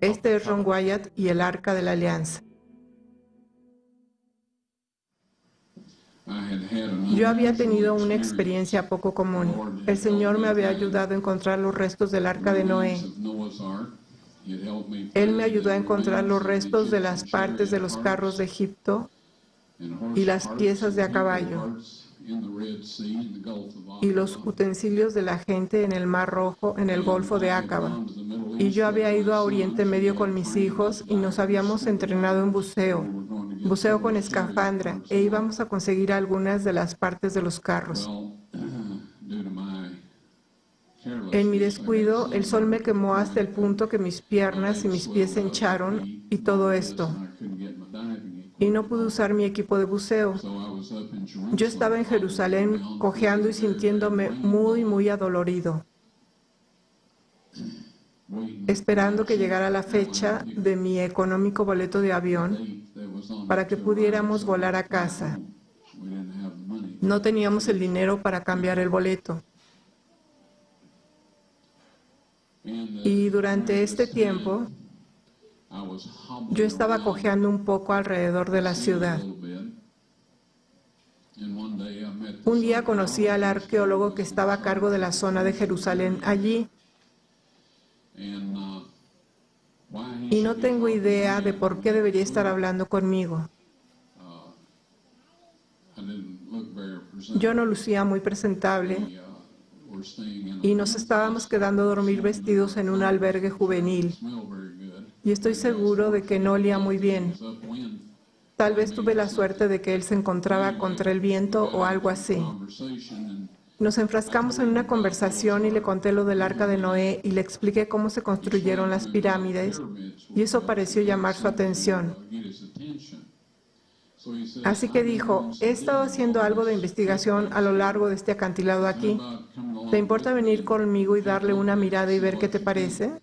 Este es Ron Wyatt y el Arca de la Alianza. Yo había tenido una experiencia poco común. El Señor me había ayudado a encontrar los restos del Arca de Noé. Él me ayudó a encontrar los restos de las partes de los carros de Egipto y las piezas de a caballo y los utensilios de la gente en el Mar Rojo, en el Golfo de Acaba. Y yo había ido a Oriente Medio con mis hijos y nos habíamos entrenado en buceo, buceo con escafandra, e íbamos a conseguir algunas de las partes de los carros. En mi descuido, el sol me quemó hasta el punto que mis piernas y mis pies se hincharon y todo esto y no pude usar mi equipo de buceo. Yo estaba en Jerusalén cojeando y sintiéndome muy, muy adolorido, esperando que llegara la fecha de mi económico boleto de avión para que pudiéramos volar a casa. No teníamos el dinero para cambiar el boleto. Y durante este tiempo, yo estaba cojeando un poco alrededor de la ciudad. Un día conocí al arqueólogo que estaba a cargo de la zona de Jerusalén allí. Y no tengo idea de por qué debería estar hablando conmigo. Yo no lucía muy presentable y nos estábamos quedando a dormir vestidos en un albergue juvenil y estoy seguro de que no olía muy bien. Tal vez tuve la suerte de que él se encontraba contra el viento o algo así. Nos enfrascamos en una conversación y le conté lo del arca de Noé y le expliqué cómo se construyeron las pirámides y eso pareció llamar su atención. Así que dijo, he estado haciendo algo de investigación a lo largo de este acantilado aquí. ¿Te importa venir conmigo y darle una mirada y ver qué te parece?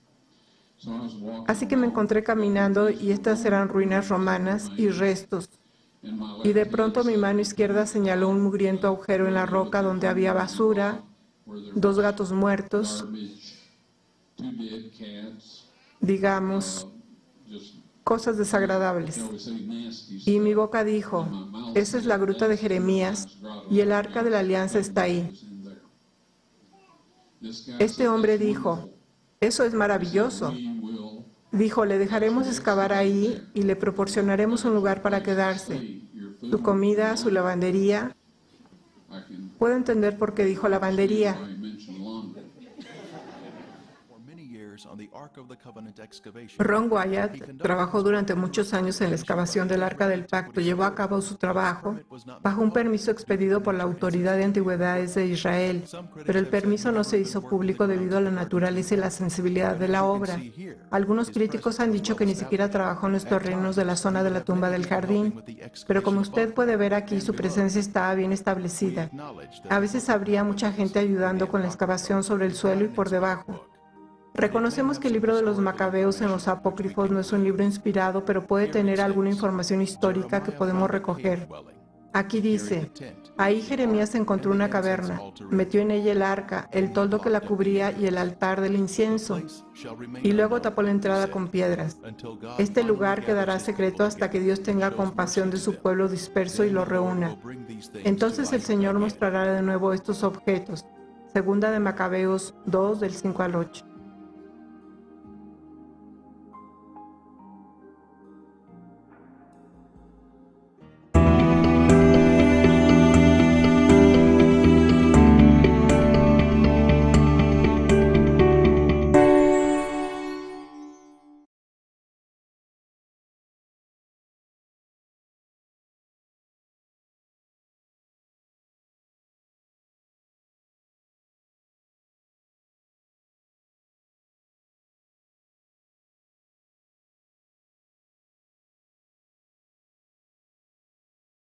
Así que me encontré caminando y estas eran ruinas romanas y restos. Y de pronto mi mano izquierda señaló un mugriento agujero en la roca donde había basura, dos gatos muertos, digamos, cosas desagradables. Y mi boca dijo, esa es la gruta de Jeremías y el arca de la alianza está ahí. Este hombre dijo, eso es maravilloso. Dijo, le dejaremos excavar ahí y le proporcionaremos un lugar para quedarse. Su comida, su lavandería. Puedo entender por qué dijo lavandería. Ron Wyatt trabajó durante muchos años en la excavación del Arca del Pacto. Llevó a cabo su trabajo bajo un permiso expedido por la Autoridad de Antigüedades de Israel, pero el permiso no se hizo público debido a la naturaleza y la sensibilidad de la obra. Algunos críticos han dicho que ni siquiera trabajó en los terrenos de la zona de la tumba del jardín, pero como usted puede ver aquí, su presencia estaba bien establecida. A veces habría mucha gente ayudando con la excavación sobre el suelo y por debajo. Reconocemos que el libro de los Macabeos en los apócrifos no es un libro inspirado, pero puede tener alguna información histórica que podemos recoger. Aquí dice, ahí Jeremías encontró una caverna, metió en ella el arca, el toldo que la cubría y el altar del incienso, y luego tapó la entrada con piedras. Este lugar quedará secreto hasta que Dios tenga compasión de su pueblo disperso y lo reúna. Entonces el Señor mostrará de nuevo estos objetos. Segunda de Macabeos 2, del 5 al 8.